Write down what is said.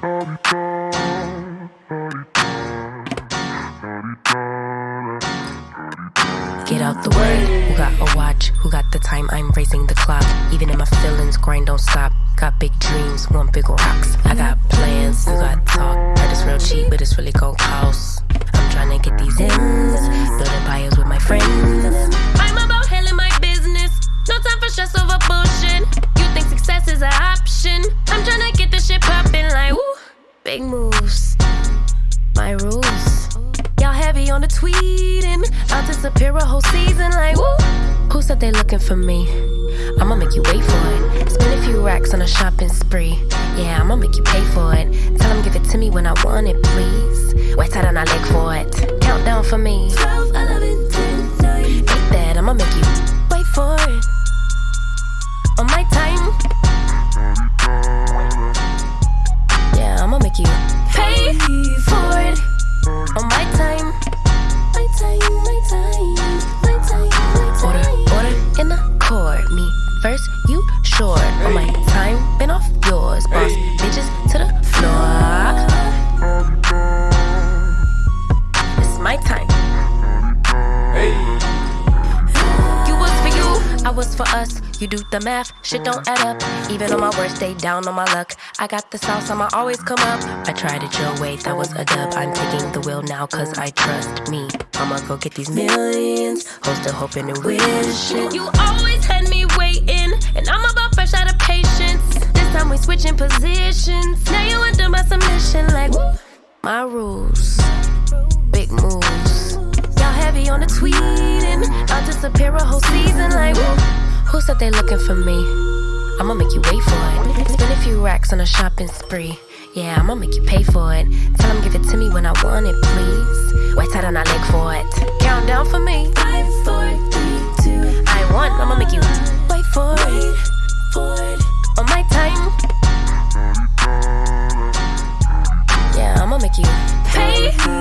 Get out the way. Who got a watch? Who got the time? I'm raising the clock. Even in my feelings, grind don't stop. Got big dreams, want big rocks. I got plans, you got talk. Heard it's real cheap, but it's really gon' cost. Big moves, my rules. Y'all heavy on the tweeting. I'll disappear a whole season like woo. Who said they looking for me? I'ma make you wait for it. Spend a few racks on a shopping spree. Yeah, I'ma make you pay for it. Tell them give it to me when I want it, please. Wait till I leg for it. Countdown for me. 12, first, you short. On my time, been off yours. Boss bitches to the floor. It's my time. Hey. You was for you, I was for us. You do the math, shit don't add up. Even on my worst day, down on my luck. I got the sauce, I'ma always come up. I tried it your way, that was a dub. I'm taking the wheel now, cause I trust me. I'ma go get these millions. Hope still hoping and wishing. You always had me We switching positions. Now you under my submission, like. My rules, big moves. Y'all heavy on the tweeting. I'll disappear a whole season like. Who said they looking for me? I'ma make you wait for it. Spend a few racks on a shopping spree. Yeah, I'ma make you pay for it. Tell them give it to me when I want it, please. Wait till I leg for it. Count down for me. pay.